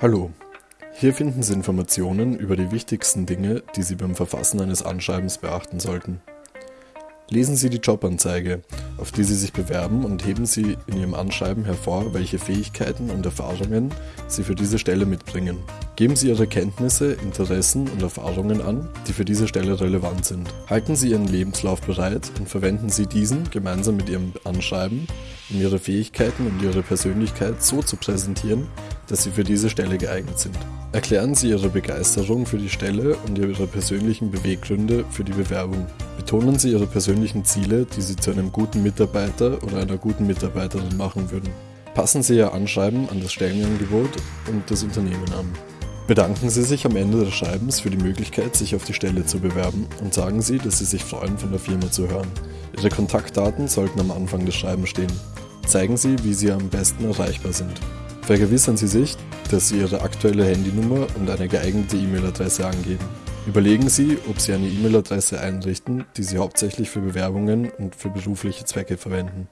Hallo, hier finden Sie Informationen über die wichtigsten Dinge, die Sie beim Verfassen eines Anschreibens beachten sollten. Lesen Sie die Jobanzeige, auf die Sie sich bewerben und heben Sie in Ihrem Anschreiben hervor, welche Fähigkeiten und Erfahrungen Sie für diese Stelle mitbringen. Geben Sie Ihre Kenntnisse, Interessen und Erfahrungen an, die für diese Stelle relevant sind. Halten Sie Ihren Lebenslauf bereit und verwenden Sie diesen gemeinsam mit Ihrem Anschreiben, um Ihre Fähigkeiten und Ihre Persönlichkeit so zu präsentieren, dass Sie für diese Stelle geeignet sind. Erklären Sie Ihre Begeisterung für die Stelle und Ihre persönlichen Beweggründe für die Bewerbung. Betonen Sie Ihre persönlichen Ziele, die Sie zu einem guten Mitarbeiter oder einer guten Mitarbeiterin machen würden. Passen Sie Ihr Anschreiben an das Stellenangebot und das Unternehmen an. Bedanken Sie sich am Ende des Schreibens für die Möglichkeit, sich auf die Stelle zu bewerben und sagen Sie, dass Sie sich freuen, von der Firma zu hören. Ihre Kontaktdaten sollten am Anfang des Schreibens stehen. Zeigen Sie, wie Sie am besten erreichbar sind. Vergewissern Sie sich, dass Sie Ihre aktuelle Handynummer und eine geeignete E-Mail-Adresse angeben. Überlegen Sie, ob Sie eine E-Mail-Adresse einrichten, die Sie hauptsächlich für Bewerbungen und für berufliche Zwecke verwenden.